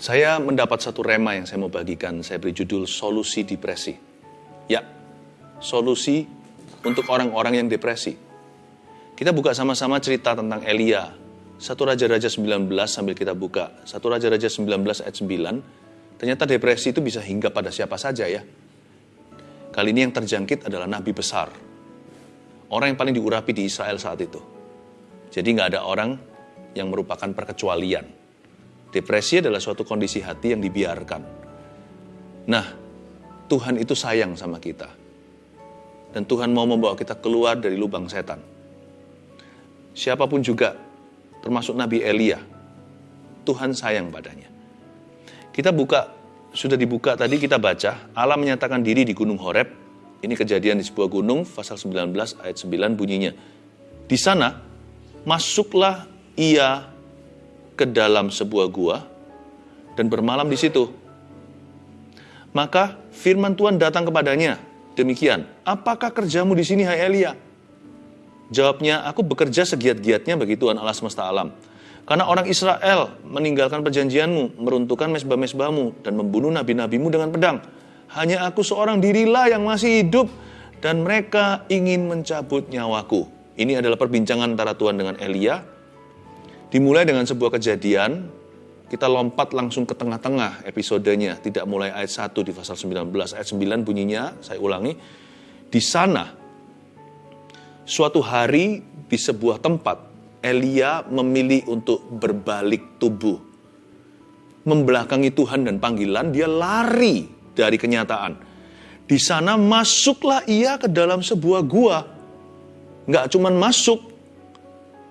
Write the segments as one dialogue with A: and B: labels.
A: Saya mendapat satu rema yang saya mau bagikan. Saya beri judul Solusi Depresi. Ya, solusi untuk orang-orang yang depresi. Kita buka sama-sama cerita tentang Elia. Satu Raja-Raja 19 sambil kita buka. Satu Raja-Raja 19 ayat 9. Ternyata depresi itu bisa hingga pada siapa saja ya. Kali ini yang terjangkit adalah nabi besar. Orang yang paling diurapi di Israel saat itu. Jadi nggak ada orang yang merupakan perkecualian. Depresi adalah suatu kondisi hati yang dibiarkan. Nah, Tuhan itu sayang sama kita. Dan Tuhan mau membawa kita keluar dari lubang setan. Siapa pun juga, termasuk Nabi Elia, Tuhan sayang padanya. Kita buka, sudah dibuka tadi kita baca, Allah menyatakan diri di Gunung Horeb. Ini kejadian di sebuah gunung, pasal 19 ayat 9 bunyinya. Di sana, masuklah ia ke dalam sebuah gua dan bermalam di situ. Maka firman Tuhan datang kepadanya, demikian, apakah kerjamu di sini hai Elia? Jawabnya, aku bekerja segiat-giatnya bagi Tuhan Allah semesta alam. Karena orang Israel meninggalkan perjanjianmu, meruntuhkan mesbah-mesbahmu, dan membunuh nabi-nabimu dengan pedang. Hanya aku seorang dirilah yang masih hidup, dan mereka ingin mencabut nyawaku. Ini adalah perbincangan antara Tuhan dengan Elia Dimulai dengan sebuah kejadian, kita lompat langsung ke tengah-tengah episodenya, tidak mulai ayat 1 di pasal 19. Ayat 9 bunyinya, saya ulangi, di sana suatu hari di sebuah tempat Elia memilih untuk berbalik tubuh. Membelakangi Tuhan dan panggilan, dia lari dari kenyataan. Di sana masuklah ia ke dalam sebuah gua. Nggak cuman masuk,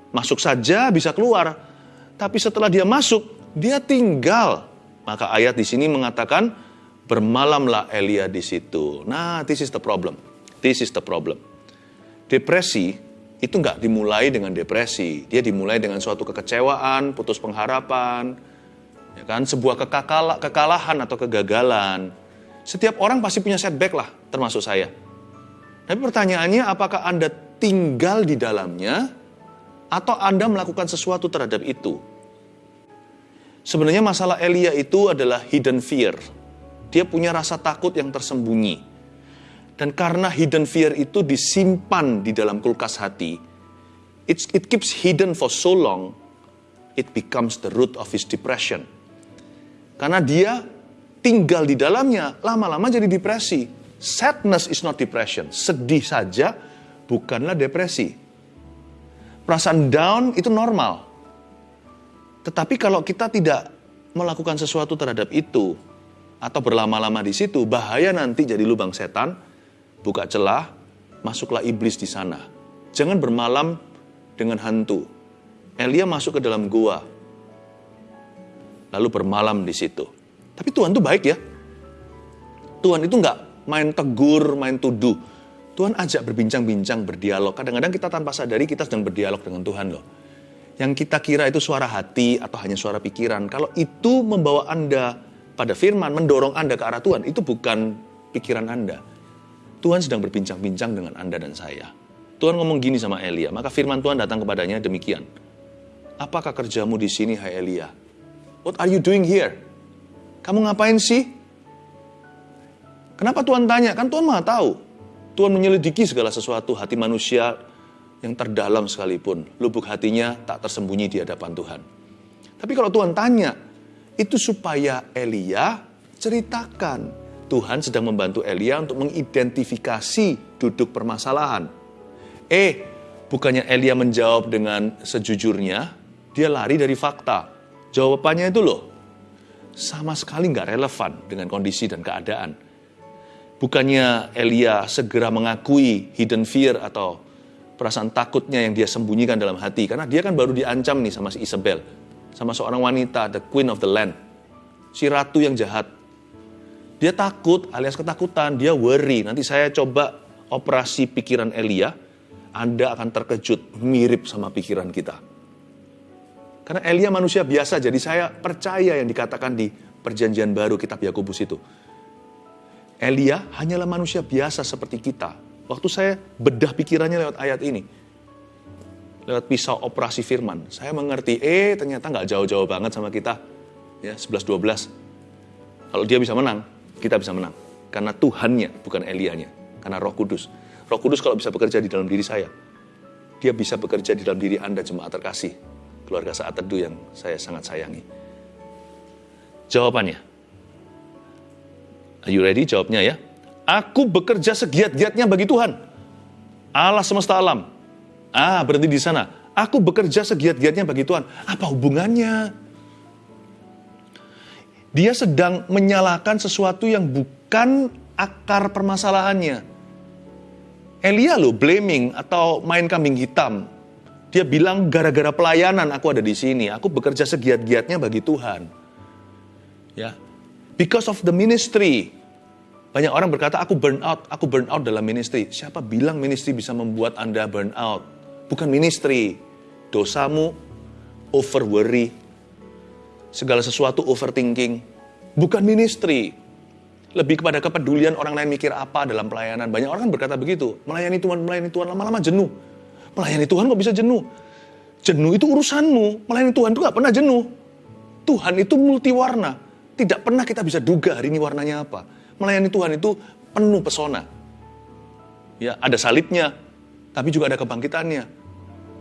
A: Masuk saja bisa keluar. Tapi setelah dia masuk, dia tinggal. Maka ayat di sini mengatakan, bermalamlah Elia di situ. Nah, this is the problem. This is the problem. Depresi itu nggak dimulai dengan depresi. Dia dimulai dengan suatu kekecewaan, putus pengharapan, ya kan, sebuah kekakala, kekalahan atau kegagalan. Setiap orang pasti punya setback lah, termasuk saya. Tapi pertanyaannya, apakah Anda tinggal di dalamnya atau Anda melakukan sesuatu terhadap itu. Sebenarnya masalah Elia itu adalah hidden fear. Dia punya rasa takut yang tersembunyi. Dan karena hidden fear itu disimpan di dalam kulkas hati, it, it keeps hidden for so long, it becomes the root of his depression. Karena dia tinggal di dalamnya, lama-lama jadi depresi. Sadness is not depression. Sedih saja bukanlah depresi perasaan down itu normal. Tetapi kalau kita tidak melakukan sesuatu terhadap itu atau berlama-lama di situ, bahaya nanti jadi lubang setan, buka celah, masuklah iblis di sana. Jangan bermalam dengan hantu. Elia masuk ke dalam gua, lalu bermalam di situ. Tapi Tuhan tuh baik ya. Tuhan itu nggak main tegur, main tuduh. Tuhan ajak berbincang-bincang, berdialog. Kadang-kadang kita tanpa sadari kita sedang berdialog dengan Tuhan loh. Yang kita kira itu suara hati atau hanya suara pikiran. Kalau itu membawa Anda pada firman, mendorong Anda ke arah Tuhan, itu bukan pikiran Anda. Tuhan sedang berbincang-bincang dengan Anda dan saya. Tuhan ngomong gini sama Elia, maka firman Tuhan datang kepadanya demikian. Apakah kerjamu di sini, hai Elia? What are you doing here? Kamu ngapain sih? Kenapa Tuhan tanya? Kan Tuhan mah tahu. Tuhan menyelidiki segala sesuatu hati manusia yang terdalam sekalipun. Lubuk hatinya tak tersembunyi di hadapan Tuhan. Tapi kalau Tuhan tanya, itu supaya Elia ceritakan. Tuhan sedang membantu Elia untuk mengidentifikasi duduk permasalahan. Eh, bukannya Elia menjawab dengan sejujurnya, dia lari dari fakta. Jawabannya itu loh, sama sekali nggak relevan dengan kondisi dan keadaan. Bukannya Elia segera mengakui hidden fear atau perasaan takutnya yang dia sembunyikan dalam hati. Karena dia kan baru diancam nih sama si Isabel. Sama seorang wanita, the queen of the land. Si ratu yang jahat. Dia takut alias ketakutan, dia worry. Nanti saya coba operasi pikiran Elia, Anda akan terkejut mirip sama pikiran kita. Karena Elia manusia biasa, jadi saya percaya yang dikatakan di perjanjian baru kitab Yakobus itu Elia hanyalah manusia biasa seperti kita. Waktu saya bedah pikirannya lewat ayat ini, lewat pisau operasi firman, saya mengerti, eh ternyata nggak jauh-jauh banget sama kita. ya 11-12. Kalau dia bisa menang, kita bisa menang. Karena Tuhannya, bukan Elianya. Karena roh kudus. Roh kudus kalau bisa bekerja di dalam diri saya, dia bisa bekerja di dalam diri Anda jemaat terkasih. Keluarga saat teduh yang saya sangat sayangi. Jawabannya. Are you ready? Jawabnya ya. Aku bekerja segiat-giatnya bagi Tuhan. Allah semesta alam. Ah, berhenti di sana. Aku bekerja segiat-giatnya bagi Tuhan. Apa hubungannya? Dia sedang menyalahkan sesuatu yang bukan akar permasalahannya. Elia lo blaming atau main kambing hitam. Dia bilang gara-gara pelayanan aku ada di sini. Aku bekerja segiat-giatnya bagi Tuhan. Ya. Because of the ministry. Banyak orang berkata aku burn out, aku burn out dalam ministry. Siapa bilang ministry bisa membuat Anda burn out? Bukan ministry. Dosamu over worry, segala sesuatu overthinking. Bukan ministry. Lebih kepada kepedulian orang lain mikir apa dalam pelayanan. Banyak orang kan berkata begitu. Melayani Tuhan, melayani Tuhan, lama-lama jenuh. Melayani Tuhan kok bisa jenuh? Jenuh itu urusanmu. Melayani Tuhan itu gak pernah jenuh. Tuhan itu multiwarna. Tidak pernah kita bisa duga hari ini warnanya apa. Melayani Tuhan itu penuh pesona. Ya, ada salibnya, tapi juga ada kebangkitannya.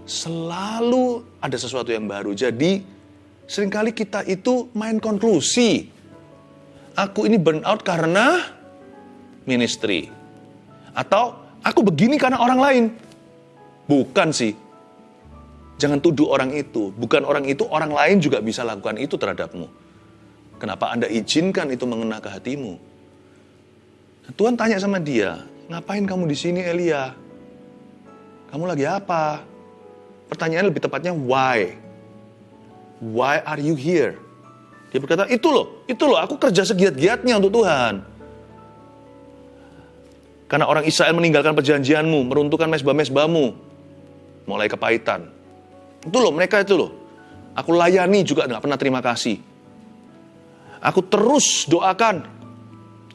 A: Selalu ada sesuatu yang baru. Jadi, Seringkali kita itu main konklusi. Aku ini burn out karena ministry. Atau aku begini karena orang lain. Bukan sih. Jangan tuduh orang itu. Bukan orang itu, orang lain juga bisa lakukan itu terhadapmu. Kenapa Anda izinkan itu mengena ke hatimu? Tuhan tanya sama dia, ngapain kamu di sini Elia? Kamu lagi apa? Pertanyaan lebih tepatnya why? Why are you here? Dia berkata, itu loh, itu loh, aku kerja segiat-giatnya untuk Tuhan. Karena orang Israel meninggalkan perjanjianmu, meruntuhkan mesbah-mesbahmu, mulai kepahitan. Itu loh, mereka itu loh. Aku layani juga nggak pernah terima kasih. Aku terus doakan.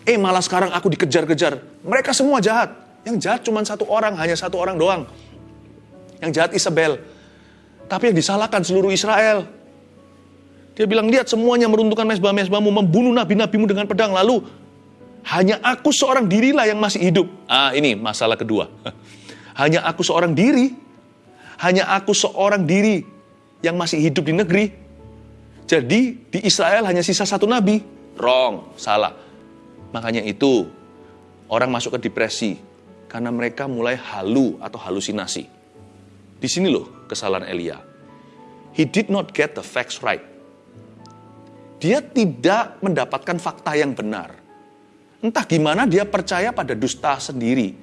A: Eh malah sekarang aku dikejar-kejar. Mereka semua jahat. Yang jahat cuma satu orang, hanya satu orang doang. Yang jahat Isabel. Tapi yang disalahkan seluruh Israel. Dia bilang, lihat semuanya meruntuhkan mesbah-mesbahmu, membunuh nabi-nabimu dengan pedang. Lalu, hanya aku seorang dirilah yang masih hidup. Ah, ini masalah kedua. Hanya aku seorang diri. Hanya aku seorang diri yang masih hidup di negeri. Jadi, di Israel hanya sisa satu nabi. Wrong, salah. Makanya itu, orang masuk ke depresi. Karena mereka mulai halu atau halusinasi. Di sini loh kesalahan Elia. He did not get the facts right dia tidak mendapatkan fakta yang benar. Entah gimana dia percaya pada dusta sendiri.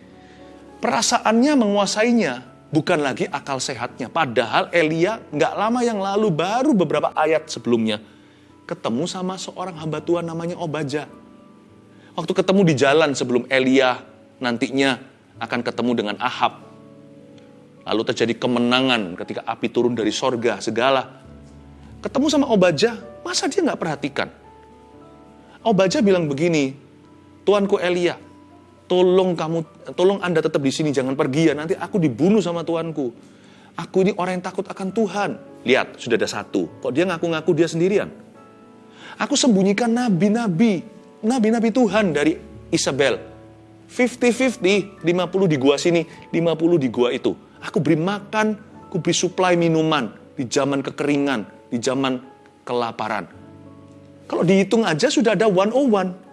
A: Perasaannya menguasainya, bukan lagi akal sehatnya. Padahal Elia nggak lama yang lalu, baru beberapa ayat sebelumnya, ketemu sama seorang hamba Tuhan namanya Obaja. Waktu ketemu di jalan sebelum Elia nantinya akan ketemu dengan Ahab. Lalu terjadi kemenangan ketika api turun dari sorga, segala. Ketemu sama Obaja, Masa dia nggak perhatikan? Obaja bilang begini, Tuanku Elia, tolong kamu, tolong Anda tetap di sini, jangan pergi ya, nanti aku dibunuh sama Tuanku. Aku ini orang yang takut akan Tuhan. Lihat, sudah ada satu. Kok dia ngaku-ngaku dia sendirian? Aku sembunyikan nabi-nabi, nabi-nabi Tuhan dari Isabel. 50-50, 50 di gua sini, 50 di gua itu. Aku beri makan, aku beri suplai minuman di zaman kekeringan, di zaman kelaparan. Kalau dihitung aja sudah ada 101.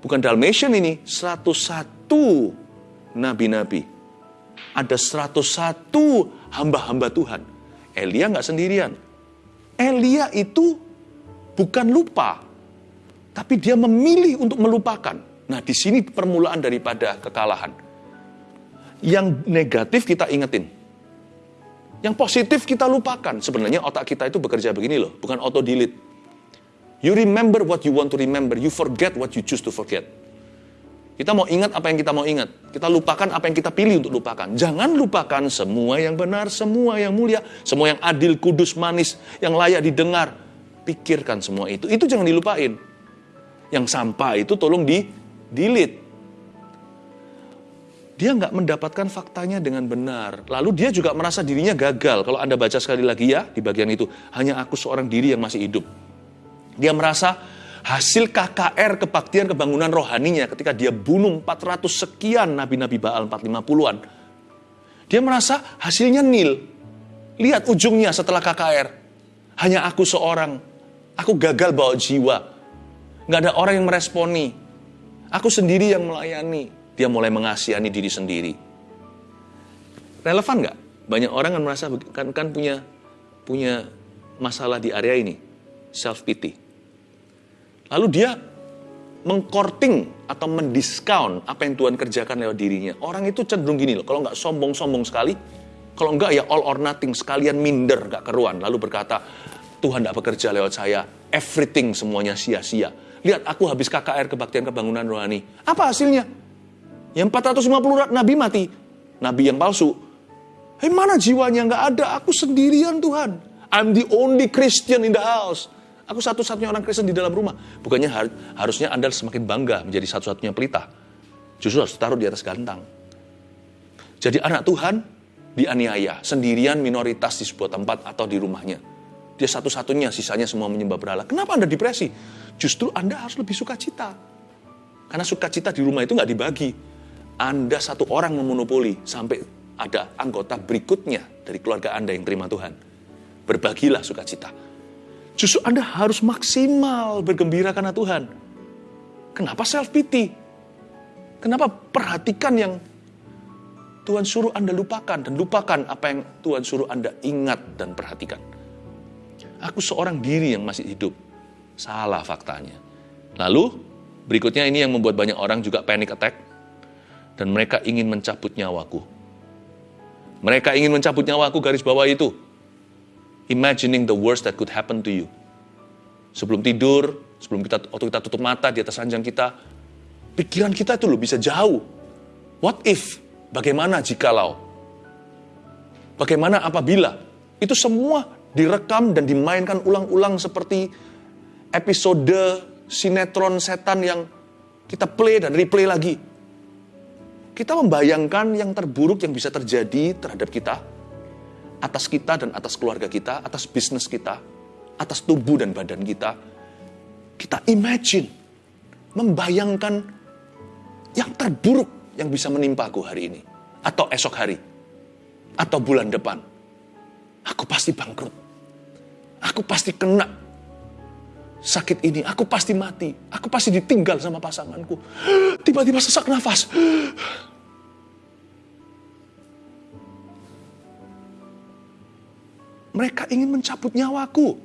A: Bukan Dalmatian ini, 101 nabi-nabi. Ada 101 hamba-hamba Tuhan. Elia nggak sendirian. Elia itu bukan lupa, tapi dia memilih untuk melupakan. Nah, di sini permulaan daripada kekalahan. Yang negatif kita ingetin. Yang positif kita lupakan. Sebenarnya otak kita itu bekerja begini loh, bukan auto delete. You remember what you want to remember, you forget what you choose to forget. Kita mau ingat apa yang kita mau ingat. Kita lupakan apa yang kita pilih untuk lupakan. Jangan lupakan semua yang benar, semua yang mulia, semua yang adil, kudus, manis, yang layak didengar. Pikirkan semua itu. Itu jangan dilupain. Yang sampah itu tolong di delete dia nggak mendapatkan faktanya dengan benar. Lalu dia juga merasa dirinya gagal. Kalau Anda baca sekali lagi ya di bagian itu, hanya aku seorang diri yang masih hidup. Dia merasa hasil KKR kebaktian kebangunan rohaninya ketika dia bunuh 400 sekian nabi-nabi Baal 450-an. Dia merasa hasilnya nil. Lihat ujungnya setelah KKR. Hanya aku seorang. Aku gagal bawa jiwa. Nggak ada orang yang meresponi. Aku sendiri yang melayani. Dia mulai mengasihani diri sendiri. Relevan nggak? Banyak orang kan merasa kan, kan punya punya masalah di area ini. Self pity Lalu dia mengkorting atau mendiskon apa yang Tuhan kerjakan lewat dirinya. Orang itu cenderung gini loh, kalau nggak sombong-sombong sekali, kalau nggak ya all or nothing, sekalian minder, nggak keruan. Lalu berkata, Tuhan tidak bekerja lewat saya, everything semuanya sia-sia. Lihat aku habis KKR kebaktian kebangunan rohani. Apa hasilnya? Yang 450 nabi mati, nabi yang palsu. Hei mana jiwanya? Nggak ada, aku sendirian Tuhan. I'm the only Christian in the house. Aku satu-satunya orang Kristen di dalam rumah. Bukannya har harusnya Anda semakin bangga menjadi satu-satunya pelita. Justru harus taruh di atas gantang. Jadi anak Tuhan dianiaya, sendirian minoritas di sebuah tempat atau di rumahnya. Dia satu-satunya, sisanya semua menyembah berhala. Kenapa Anda depresi? Justru Anda harus lebih suka cita. Karena sukacita di rumah itu nggak dibagi. Anda satu orang memonopoli sampai ada anggota berikutnya dari keluarga Anda yang terima Tuhan. Berbagilah sukacita. Justru Anda harus maksimal bergembira karena Tuhan. Kenapa self pity? Kenapa perhatikan yang Tuhan suruh Anda lupakan dan lupakan apa yang Tuhan suruh Anda ingat dan perhatikan. Aku seorang diri yang masih hidup. Salah faktanya. Lalu berikutnya ini yang membuat banyak orang juga panic attack dan mereka ingin mencabut nyawaku. Mereka ingin mencabut nyawaku garis bawah itu imagining the worst that could happen to you. Sebelum tidur, sebelum kita waktu kita tutup mata di atas ranjang kita, pikiran kita itu loh bisa jauh. What if? Bagaimana jikalau? Bagaimana apabila? Itu semua direkam dan dimainkan ulang-ulang seperti episode sinetron setan yang kita play dan replay lagi. Kita membayangkan yang terburuk yang bisa terjadi terhadap kita, atas kita dan atas keluarga kita, atas bisnis kita, atas tubuh dan badan kita. Kita imagine, membayangkan yang terburuk yang bisa menimpa aku hari ini, atau esok hari, atau bulan depan. Aku pasti bangkrut. Aku pasti kena sakit ini. Aku pasti mati. Aku pasti ditinggal sama pasanganku. Tiba-tiba sesak nafas. Mereka ingin mencabut nyawaku.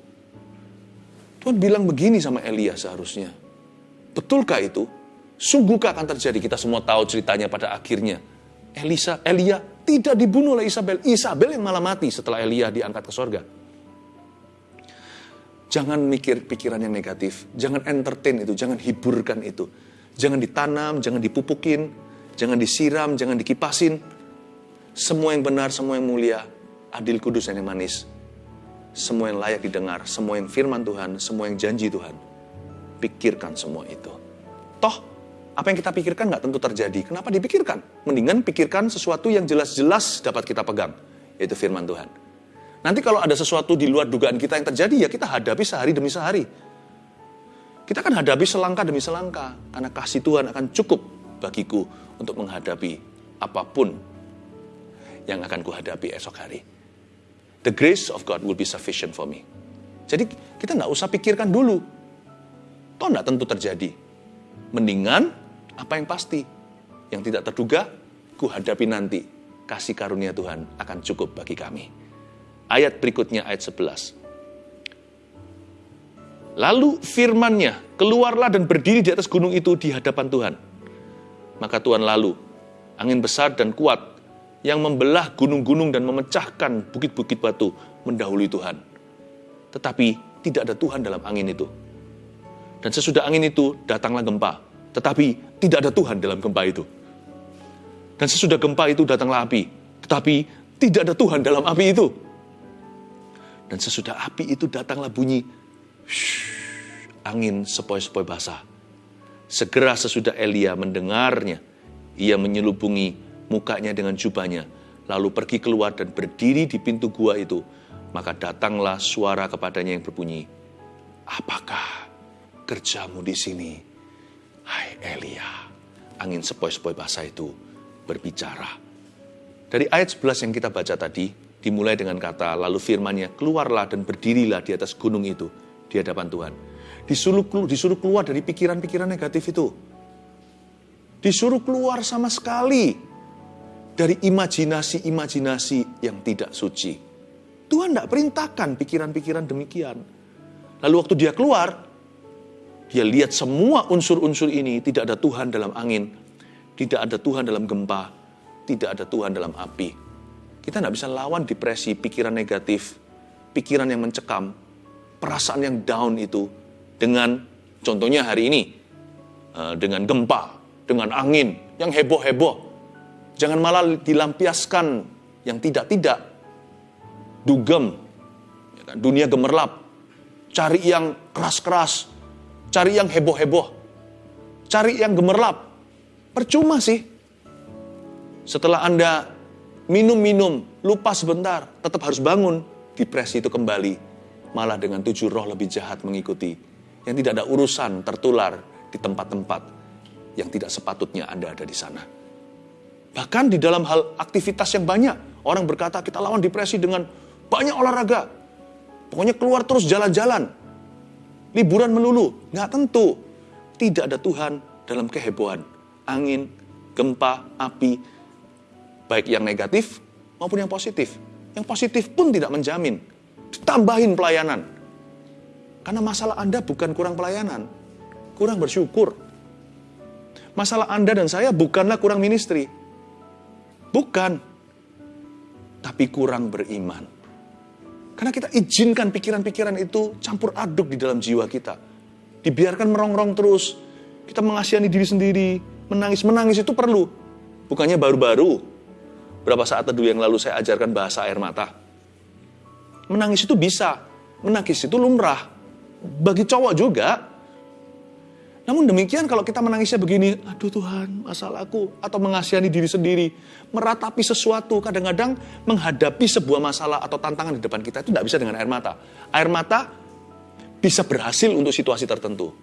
A: Tuhan bilang begini sama Elia seharusnya. Betulkah itu? Sungguhkah akan terjadi? Kita semua tahu ceritanya pada akhirnya. Elisa, Elia tidak dibunuh oleh Isabel. Isabel yang malah mati setelah Elia diangkat ke sorga. Jangan mikir pikiran yang negatif. Jangan entertain itu. Jangan hiburkan itu. Jangan ditanam, jangan dipupukin. Jangan disiram, jangan dikipasin. Semua yang benar, semua yang mulia. Adil, kudus, dan yang manis semua yang layak didengar, semua yang firman Tuhan, semua yang janji Tuhan. Pikirkan semua itu. Toh, apa yang kita pikirkan nggak tentu terjadi. Kenapa dipikirkan? Mendingan pikirkan sesuatu yang jelas-jelas dapat kita pegang, yaitu firman Tuhan. Nanti kalau ada sesuatu di luar dugaan kita yang terjadi, ya kita hadapi sehari demi sehari. Kita akan hadapi selangkah demi selangkah, karena kasih Tuhan akan cukup bagiku untuk menghadapi apa pun yang akan kuhadapi esok hari. The grace of God will be sufficient for me. Jadi kita nggak usah pikirkan dulu. Toh nggak tentu terjadi. Mendingan apa yang pasti. Yang tidak terduga, ku hadapi nanti. Kasih karunia Tuhan akan cukup bagi kami. Ayat berikutnya, ayat 11. Lalu firmannya, keluarlah dan berdiri di atas gunung itu di hadapan Tuhan. Maka Tuhan lalu, angin besar dan kuat yang membelah gunung-gunung dan memecahkan bukit-bukit batu mendahului Tuhan. Tetapi tidak ada Tuhan dalam angin itu. Dan sesudah angin itu datanglah gempa. Tetapi tidak ada Tuhan dalam gempa itu. Dan sesudah gempa itu datanglah api. Tetapi tidak ada Tuhan dalam api itu. Dan sesudah api itu datanglah bunyi shh, angin sepoi-sepoi basah. Segera sesudah Elia mendengarnya, ia menyelubungi mukanya dengan jubahnya, lalu pergi keluar dan berdiri di pintu gua itu. Maka datanglah suara kepadanya yang berbunyi, Apakah kerjamu di sini? Hai Elia, angin sepoi-sepoi basah itu berbicara. Dari ayat 11 yang kita baca tadi, dimulai dengan kata, lalu firmannya, keluarlah dan berdirilah di atas gunung itu, di hadapan Tuhan. Disuruh, disuruh keluar dari pikiran-pikiran negatif itu. Disuruh keluar sama sekali dari imajinasi-imajinasi yang tidak suci. Tuhan tidak perintahkan pikiran-pikiran demikian. Lalu waktu dia keluar, dia lihat semua unsur-unsur ini tidak ada Tuhan dalam angin, tidak ada Tuhan dalam gempa, tidak ada Tuhan dalam api. Kita tidak bisa lawan depresi, pikiran negatif, pikiran yang mencekam, perasaan yang down itu dengan contohnya hari ini, eh, dengan gempa, dengan angin yang heboh-heboh. Jangan malah dilampiaskan yang tidak-tidak. Dugem, ya kan, dunia gemerlap, cari yang keras-keras, cari yang heboh-heboh, cari yang gemerlap. Percuma sih, setelah Anda minum-minum, lupa sebentar, tetap harus bangun. Depresi itu kembali, malah dengan tujuh roh lebih jahat mengikuti. Yang tidak ada urusan tertular di tempat-tempat yang tidak sepatutnya Anda ada di sana. Bahkan di dalam hal aktivitas yang banyak, orang berkata kita lawan depresi dengan banyak olahraga. Pokoknya keluar terus jalan-jalan. Liburan melulu. Nggak tentu. Tidak ada Tuhan dalam kehebohan. Angin, gempa, api, Baik yang negatif maupun yang positif. Yang positif pun tidak menjamin. Ditambahin pelayanan. Karena masalah Anda bukan kurang pelayanan. Kurang bersyukur. Masalah Anda dan saya bukanlah kurang ministry. Bukan. Tapi kurang beriman. Karena kita izinkan pikiran-pikiran itu campur aduk di dalam jiwa kita. Dibiarkan merongrong terus. Kita mengasihani diri sendiri. Menangis-menangis itu perlu. Bukannya baru-baru Berapa saat teduh yang lalu saya ajarkan bahasa air mata. Menangis itu bisa, menangis itu lumrah. Bagi cowok juga. Namun demikian kalau kita menangisnya begini, aduh Tuhan, masalahku, atau mengasihani diri sendiri, meratapi sesuatu, kadang-kadang menghadapi sebuah masalah atau tantangan di depan kita itu tidak bisa dengan air mata. Air mata bisa berhasil untuk situasi tertentu.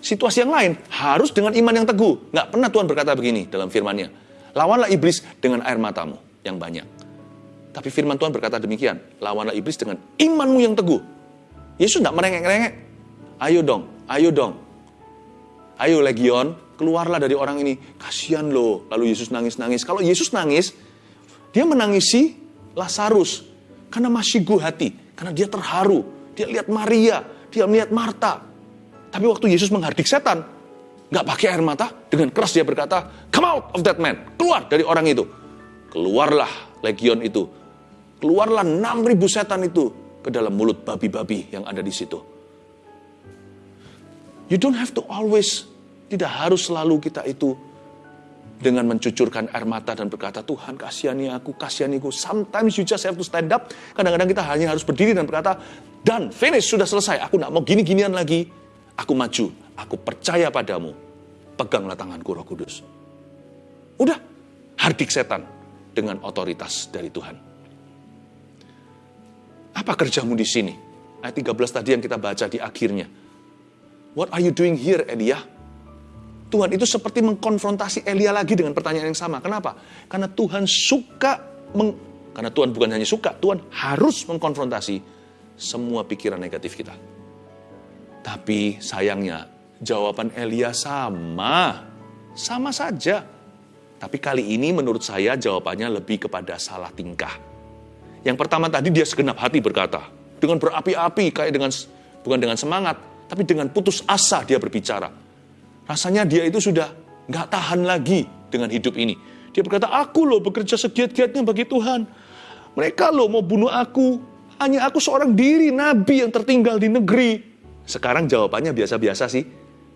A: Situasi yang lain harus dengan iman yang teguh. Nggak pernah Tuhan berkata begini dalam firman-Nya Lawanlah iblis dengan air matamu yang banyak. Tapi firman Tuhan berkata demikian, lawanlah iblis dengan imanmu yang teguh. Yesus tidak merengek-rengek. Ayo dong, ayo dong. Ayo legion, keluarlah dari orang ini. Kasihan loh. Lalu Yesus nangis-nangis. Kalau Yesus nangis, dia menangisi Lazarus. Karena masih gu hati. Karena dia terharu. Dia lihat Maria. Dia melihat Marta. Tapi waktu Yesus menghardik setan, nggak pakai air mata, dengan keras dia berkata, come out of that man, keluar dari orang itu. Keluarlah legion itu, keluarlah 6000 setan itu ke dalam mulut babi-babi yang ada di situ. You don't have to always, tidak harus selalu kita itu dengan mencucurkan air mata dan berkata, Tuhan kasihani aku, kasihani aku. Sometimes you just have to stand up. Kadang-kadang kita hanya harus berdiri dan berkata, dan finish, sudah selesai. Aku tidak mau gini-ginian lagi. Aku maju, aku percaya padamu peganglah tanganku roh kudus. Udah, hardik setan dengan otoritas dari Tuhan. Apa kerjamu di sini? Ayat 13 tadi yang kita baca di akhirnya. What are you doing here, Elia? Tuhan itu seperti mengkonfrontasi Elia lagi dengan pertanyaan yang sama. Kenapa? Karena Tuhan suka, meng, karena Tuhan bukan hanya suka, Tuhan harus mengkonfrontasi semua pikiran negatif kita. Tapi sayangnya Jawaban Elia sama, sama saja. Tapi kali ini menurut saya jawabannya lebih kepada salah tingkah. Yang pertama tadi dia segenap hati berkata, dengan berapi-api kayak dengan bukan dengan semangat, tapi dengan putus asa dia berbicara. Rasanya dia itu sudah nggak tahan lagi dengan hidup ini. Dia berkata, aku loh bekerja segiat-giatnya bagi Tuhan. Mereka loh mau bunuh aku. Hanya aku seorang diri, nabi yang tertinggal di negeri. Sekarang jawabannya biasa-biasa sih.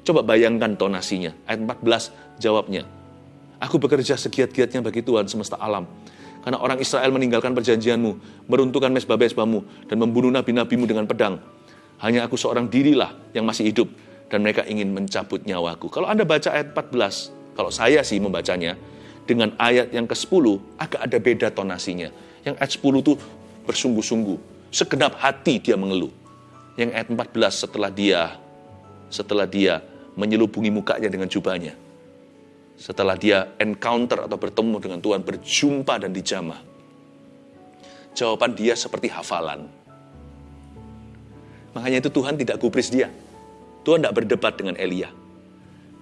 A: Coba bayangkan tonasinya. Ayat 14 jawabnya. Aku bekerja segiat-giatnya bagi Tuhan semesta alam. Karena orang Israel meninggalkan perjanjianmu, meruntuhkan mesbah-mesbahmu, dan membunuh nabi-nabimu dengan pedang. Hanya aku seorang dirilah yang masih hidup, dan mereka ingin mencabut nyawaku. Kalau Anda baca ayat 14, kalau saya sih membacanya, dengan ayat yang ke-10, agak ada beda tonasinya. Yang ayat 10 itu bersungguh-sungguh, segenap hati dia mengeluh. Yang ayat 14 setelah dia setelah dia menyelubungi mukanya dengan jubahnya. Setelah dia encounter atau bertemu dengan Tuhan, berjumpa dan dijamah. Jawaban dia seperti hafalan. Makanya itu Tuhan tidak gubris dia. Tuhan tidak berdebat dengan Elia.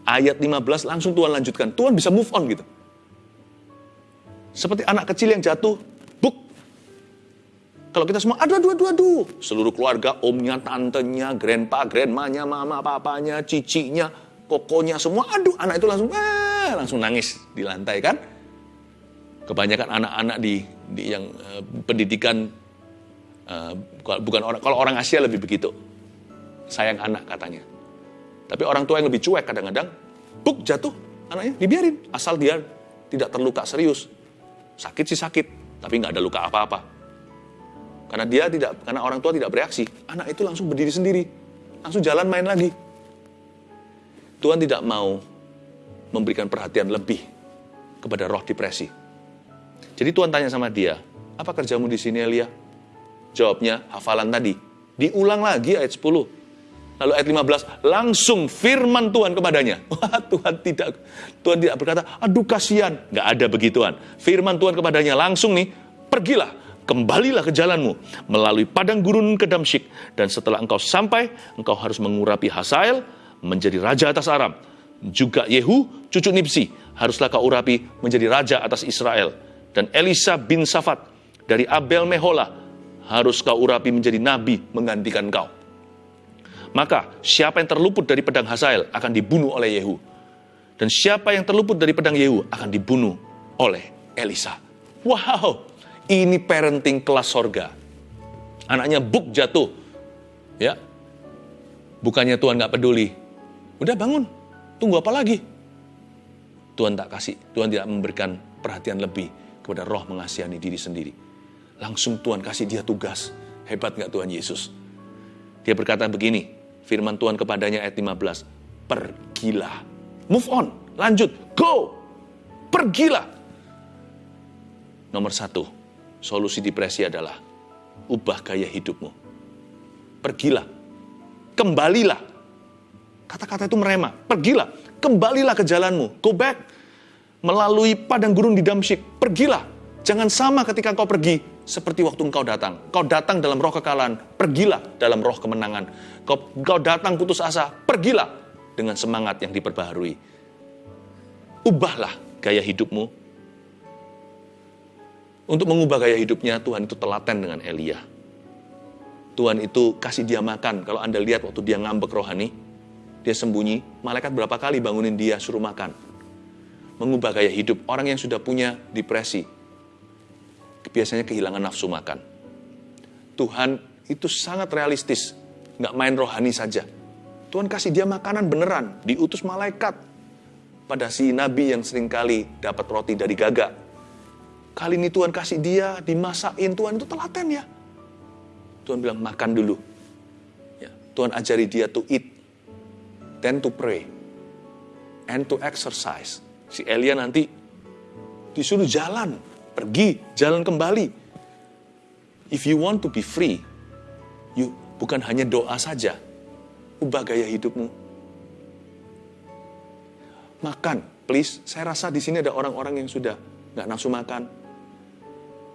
A: Ayat 15 langsung Tuhan lanjutkan. Tuhan bisa move on gitu. Seperti anak kecil yang jatuh, buk. Kalau kita semua, aduh, aduh, aduh, aduh. Seluruh keluarga, omnya, tantenya, grandpa, grandmanya, mama, papanya, cicinya, kokonya, semua, aduh, anak itu langsung, eh, langsung nangis di lantai kan. Kebanyakan anak-anak di, di yang uh, pendidikan uh, bukan orang, kalau orang Asia lebih begitu. Sayang anak katanya. Tapi orang tua yang lebih cuek kadang-kadang, buk jatuh anaknya, dibiarin. Asal dia tidak terluka serius. Sakit sih sakit, tapi nggak ada luka apa-apa. Karena dia tidak, karena orang tua tidak bereaksi, anak itu langsung berdiri sendiri, langsung jalan main lagi. Tuhan tidak mau memberikan perhatian lebih kepada roh depresi. Jadi Tuhan tanya sama dia, apa kerjamu di sini Elia? Jawabnya hafalan tadi. Diulang lagi ayat 10. Lalu ayat 15, langsung firman Tuhan kepadanya. Wah, Tuhan tidak Tuhan tidak berkata, aduh kasihan. Nggak ada begituan. Firman Tuhan kepadanya langsung nih, pergilah, kembalilah ke jalanmu melalui padang gurun ke Damsyik. Dan setelah engkau sampai, engkau harus mengurapi Hasael menjadi raja atas Aram. Juga Yehu, cucu Nipsi, haruslah kau urapi menjadi raja atas Israel. Dan Elisa bin Safat dari Abel Mehola harus kau urapi menjadi nabi menggantikan kau. Maka siapa yang terluput dari pedang Hazael akan dibunuh oleh Yehu. Dan siapa yang terluput dari pedang Yehu akan dibunuh oleh Elisa. Wow, ini parenting kelas sorga. Anaknya buk jatuh. Ya, Bukannya Tuhan nggak peduli. Udah bangun, tunggu apa lagi? Tuhan tak kasih, Tuhan tidak memberikan perhatian lebih kepada roh mengasihani diri sendiri. Langsung Tuhan kasih dia tugas. Hebat nggak Tuhan Yesus? Dia berkata begini, firman Tuhan kepadanya ayat 15. Pergilah. Move on. Lanjut. Go. Pergilah. Nomor satu, solusi depresi adalah ubah gaya hidupmu. Pergilah. Kembalilah. Kata-kata itu merema. Pergilah. Kembalilah ke jalanmu. Go back. Melalui padang gurun di Damsyik. Pergilah. Jangan sama ketika kau pergi seperti waktu engkau datang. Kau datang dalam roh kekalahan, pergilah dalam roh kemenangan. Kau, kau datang putus asa, pergilah dengan semangat yang diperbaharui. Ubahlah gaya hidupmu. Untuk mengubah gaya hidupnya, Tuhan itu telaten dengan Elia. Tuhan itu kasih dia makan. Kalau Anda lihat waktu dia ngambek rohani, dia sembunyi, malaikat berapa kali bangunin dia suruh makan. Mengubah gaya hidup. Orang yang sudah punya depresi, biasanya kehilangan nafsu makan. Tuhan itu sangat realistis, nggak main rohani saja. Tuhan kasih dia makanan beneran, diutus malaikat pada si nabi yang sering kali dapat roti dari gagak. Kali ini Tuhan kasih dia dimasakin, Tuhan itu telaten ya. Tuhan bilang makan dulu. Ya, Tuhan ajari dia to eat, then to pray, and to exercise. Si Elia nanti disuruh jalan, pergi, jalan kembali. If you want to be free, you bukan hanya doa saja, ubah gaya hidupmu. Makan, please. Saya rasa di sini ada orang-orang yang sudah nggak nafsu makan.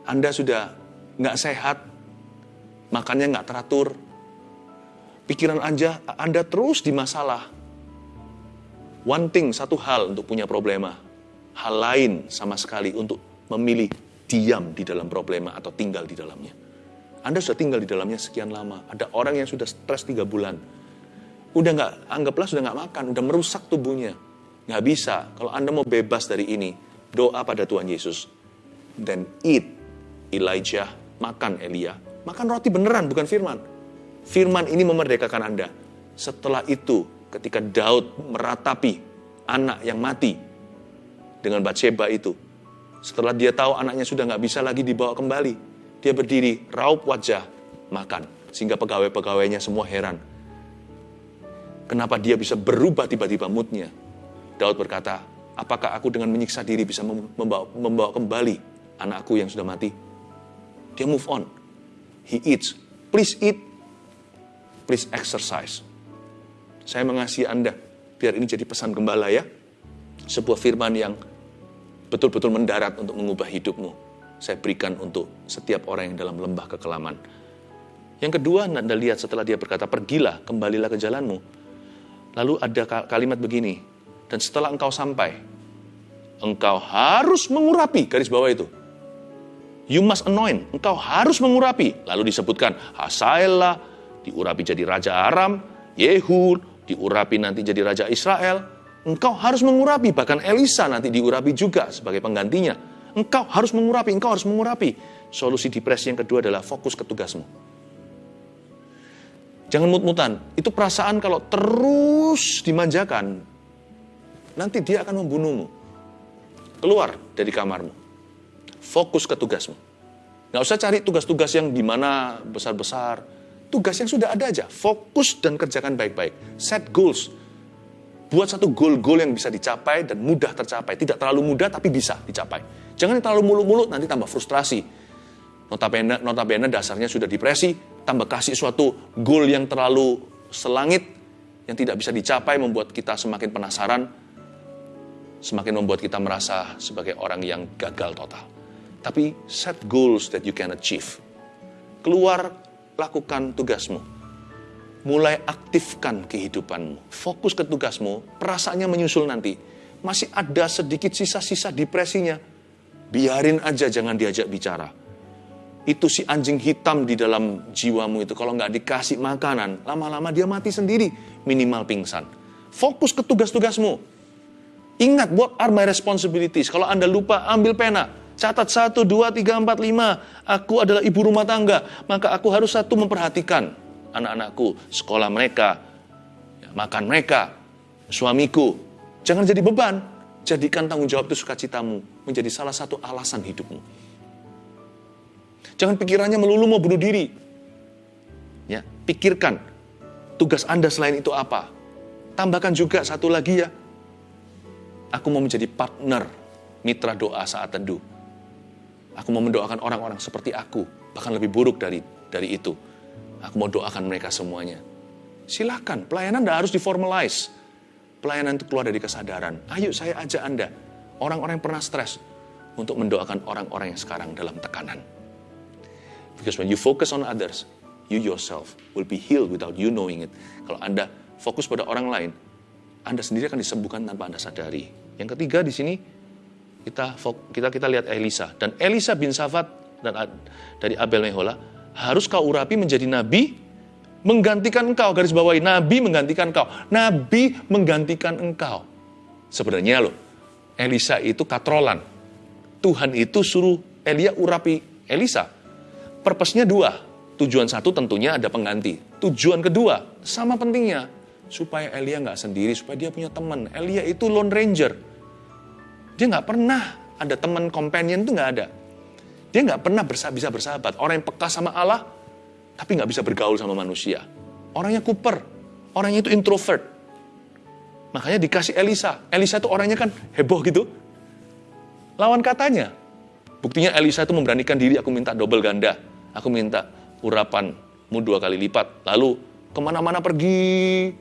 A: Anda sudah nggak sehat, makannya nggak teratur. Pikiran aja Anda terus di masalah. One thing, satu hal untuk punya problema. Hal lain sama sekali untuk memilih diam di dalam problema atau tinggal di dalamnya. Anda sudah tinggal di dalamnya sekian lama. Ada orang yang sudah stres tiga bulan. Udah nggak, anggaplah sudah nggak makan, udah merusak tubuhnya. Nggak bisa. Kalau Anda mau bebas dari ini, doa pada Tuhan Yesus. Then eat Elijah, makan Elia. Makan roti beneran, bukan firman. Firman ini memerdekakan Anda. Setelah itu, ketika Daud meratapi anak yang mati dengan Bathsheba itu, setelah dia tahu anaknya sudah nggak bisa lagi dibawa kembali, dia berdiri, raup wajah, makan. Sehingga pegawai-pegawainya semua heran. Kenapa dia bisa berubah tiba-tiba moodnya? Daud berkata, apakah aku dengan menyiksa diri bisa membawa, membawa kembali anakku yang sudah mati? Dia move on. He eats. Please eat. Please exercise. Saya mengasihi Anda. Biar ini jadi pesan gembala ya. Sebuah firman yang betul-betul mendarat untuk mengubah hidupmu. Saya berikan untuk setiap orang yang dalam lembah kekelaman. Yang kedua, Anda lihat setelah dia berkata, pergilah, kembalilah ke jalanmu. Lalu ada kalimat begini, dan setelah engkau sampai, engkau harus mengurapi, garis bawah itu. You must anoint, engkau harus mengurapi. Lalu disebutkan, Hasaelah, diurapi jadi Raja Aram, Yehud, diurapi nanti jadi Raja Israel. Engkau harus mengurapi, bahkan Elisa nanti diurapi juga sebagai penggantinya. Engkau harus mengurapi, engkau harus mengurapi. Solusi depresi yang kedua adalah fokus ke tugasmu. Jangan mut-mutan. Itu perasaan kalau terus dimanjakan, nanti dia akan membunuhmu. Keluar dari kamarmu. Fokus ke tugasmu. Nggak usah cari tugas-tugas yang di mana besar-besar. Tugas yang sudah ada aja. Fokus dan kerjakan baik-baik. Set goals. Buat satu goal-goal yang bisa dicapai dan mudah tercapai. Tidak terlalu mudah tapi bisa dicapai. Jangan terlalu muluk-muluk nanti tambah frustrasi. Notabene, notabene dasarnya sudah depresi, tambah kasih suatu goal yang terlalu selangit, yang tidak bisa dicapai, membuat kita semakin penasaran, semakin membuat kita merasa sebagai orang yang gagal total. Tapi set goals that you can achieve. Keluar, lakukan tugasmu. Mulai aktifkan kehidupanmu. Fokus ke tugasmu, perasaannya menyusul nanti. Masih ada sedikit sisa-sisa depresinya. Biarin aja jangan diajak bicara itu si anjing hitam di dalam jiwamu itu kalau nggak dikasih makanan, lama-lama dia mati sendiri, minimal pingsan. Fokus ke tugas-tugasmu. Ingat, what are my responsibilities? Kalau Anda lupa, ambil pena. Catat satu, dua, tiga, empat, lima. Aku adalah ibu rumah tangga. Maka aku harus satu memperhatikan anak-anakku, sekolah mereka, ya, makan mereka, suamiku. Jangan jadi beban. Jadikan tanggung jawab itu sukacitamu menjadi salah satu alasan hidupmu. Jangan pikirannya melulu mau bunuh diri. Ya, pikirkan tugas Anda selain itu apa. Tambahkan juga satu lagi ya. Aku mau menjadi partner mitra doa saat teduh. Aku mau mendoakan orang-orang seperti aku, bahkan lebih buruk dari dari itu. Aku mau doakan mereka semuanya. Silakan, pelayanan tidak harus diformalize. Pelayanan itu keluar dari kesadaran. Ayo saya ajak Anda, orang-orang yang pernah stres, untuk mendoakan orang-orang yang sekarang dalam tekanan. Because when you focus on others, you yourself will be healed without you knowing it. Kalau Anda fokus pada orang lain, Anda sendiri akan disembuhkan tanpa Anda sadari. Yang ketiga di sini kita kita kita lihat Elisa dan Elisa bin Safat dan dari Abel Mehola harus kau urapi menjadi nabi menggantikan engkau garis bawahi nabi menggantikan engkau nabi menggantikan engkau sebenarnya loh Elisa itu katrolan Tuhan itu suruh Elia urapi Elisa Purpose-nya dua. Tujuan satu tentunya ada pengganti. Tujuan kedua, sama pentingnya. Supaya Elia nggak sendiri, supaya dia punya teman. Elia itu lone ranger. Dia nggak pernah ada teman companion itu nggak ada. Dia nggak pernah bisa bersahabat. Orang yang peka sama Allah, tapi nggak bisa bergaul sama manusia. Orangnya kuper, orangnya itu introvert. Makanya dikasih Elisa. Elisa itu orangnya kan heboh gitu. Lawan katanya. Buktinya Elisa itu memberanikan diri, aku minta double ganda Aku minta urapanmu dua kali lipat. Lalu ke mana-mana pergi.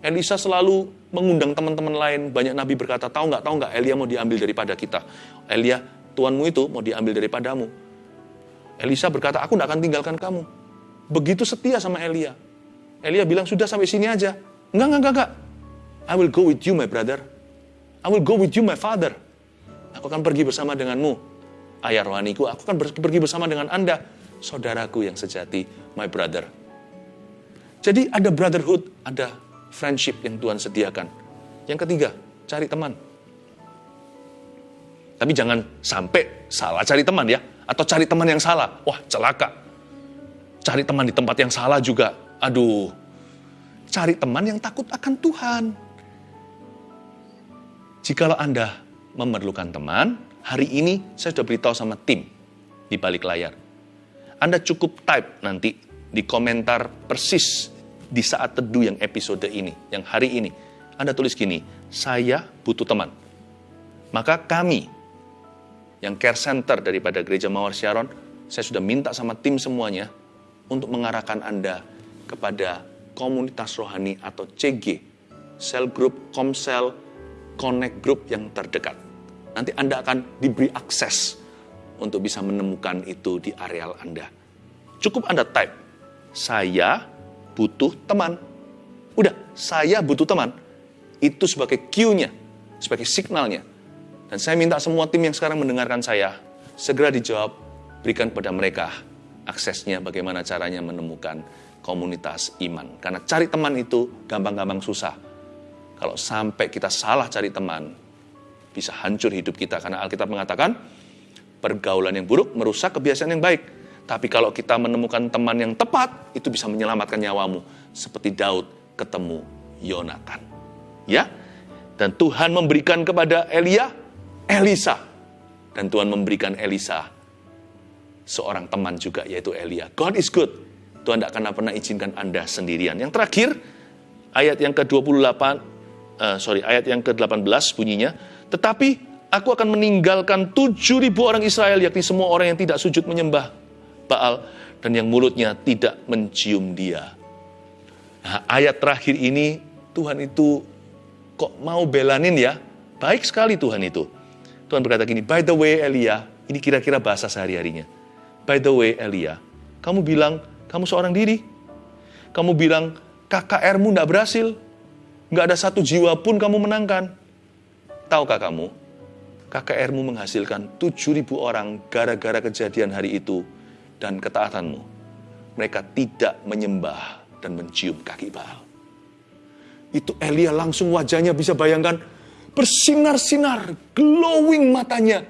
A: Elisa selalu mengundang teman-teman lain. Banyak nabi berkata, tahu nggak, tahu nggak, Elia mau diambil daripada kita. Elia, tuanmu itu mau diambil daripadamu. Elisa berkata, aku nggak akan tinggalkan kamu. Begitu setia sama Elia. Elia bilang, sudah sampai sini aja. Enggak, enggak, enggak. I will go with you, my brother. I will go with you, my father. Aku akan pergi bersama denganmu. Ayah rohaniku, aku akan pergi bersama dengan Anda saudaraku yang sejati, my brother. Jadi ada brotherhood, ada friendship yang Tuhan sediakan. Yang ketiga, cari teman. Tapi jangan sampai salah cari teman ya. Atau cari teman yang salah. Wah, celaka. Cari teman di tempat yang salah juga. Aduh. Cari teman yang takut akan Tuhan. Jikalau Anda memerlukan teman, hari ini saya sudah beritahu sama tim di balik layar. Anda cukup type nanti di komentar persis di saat teduh yang episode ini, yang hari ini. Anda tulis gini, saya butuh teman. Maka kami, yang care center daripada Gereja Mawar Sharon, saya sudah minta sama tim semuanya untuk mengarahkan Anda kepada komunitas rohani atau CG sel group, komsel, connect group yang terdekat. Nanti Anda akan diberi akses untuk bisa menemukan itu di areal Anda. Cukup Anda type, saya butuh teman. Udah, saya butuh teman. Itu sebagai cue-nya, sebagai signalnya. Dan saya minta semua tim yang sekarang mendengarkan saya, segera dijawab, berikan kepada mereka aksesnya bagaimana caranya menemukan komunitas iman. Karena cari teman itu gampang-gampang susah. Kalau sampai kita salah cari teman, bisa hancur hidup kita. Karena Alkitab mengatakan, pergaulan yang buruk merusak kebiasaan yang baik. Tapi kalau kita menemukan teman yang tepat, itu bisa menyelamatkan nyawamu. Seperti Daud ketemu Yonatan. Ya, dan Tuhan memberikan kepada Elia, Elisa. Dan Tuhan memberikan Elisa seorang teman juga, yaitu Elia. God is good. Tuhan tidak akan pernah izinkan Anda sendirian. Yang terakhir, ayat yang ke-28, uh, sorry, ayat yang ke-18 bunyinya, tetapi aku akan meninggalkan 7.000 orang Israel, yakni semua orang yang tidak sujud menyembah Baal, dan yang mulutnya tidak mencium dia. Nah, ayat terakhir ini, Tuhan itu kok mau belanin ya? Baik sekali Tuhan itu. Tuhan berkata gini, by the way Elia, ini kira-kira bahasa sehari-harinya. By the way Elia, kamu bilang kamu seorang diri. Kamu bilang KKR-mu tidak berhasil. Nggak ada satu jiwa pun kamu menangkan. Tahukah kamu, KKR-mu menghasilkan 7.000 orang gara-gara kejadian hari itu dan ketaatanmu. Mereka tidak menyembah dan mencium kaki Baal. Itu Elia langsung wajahnya bisa bayangkan bersinar-sinar, glowing matanya,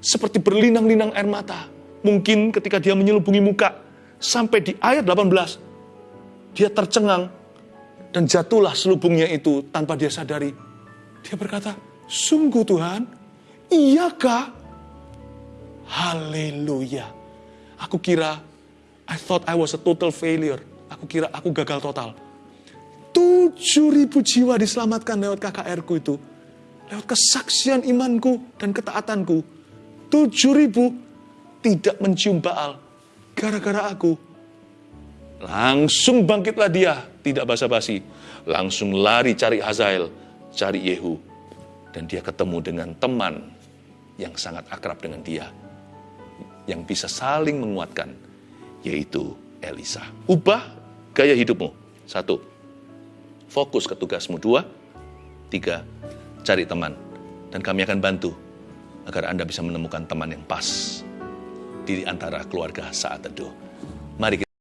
A: seperti berlinang-linang air mata. Mungkin ketika dia menyelubungi muka, sampai di ayat 18, dia tercengang dan jatuhlah selubungnya itu tanpa dia sadari. Dia berkata, sungguh Tuhan, iyakah? Haleluya. Aku kira, I thought I was a total failure. Aku kira aku gagal total. Tujuh ribu jiwa diselamatkan lewat KKR ku itu. Lewat kesaksian imanku dan ketaatanku. Tujuh ribu tidak mencium Baal gara-gara aku. Langsung bangkitlah dia, tidak basa-basi. Langsung lari cari Hazael, cari Yehu. Dan dia ketemu dengan teman yang sangat akrab dengan dia. Yang bisa saling menguatkan, yaitu Elisa. Ubah gaya hidupmu. Satu, fokus ke tugasmu. Dua, tiga, cari teman. Dan kami akan bantu agar Anda bisa menemukan teman yang pas di antara keluarga saat teduh. Mari kita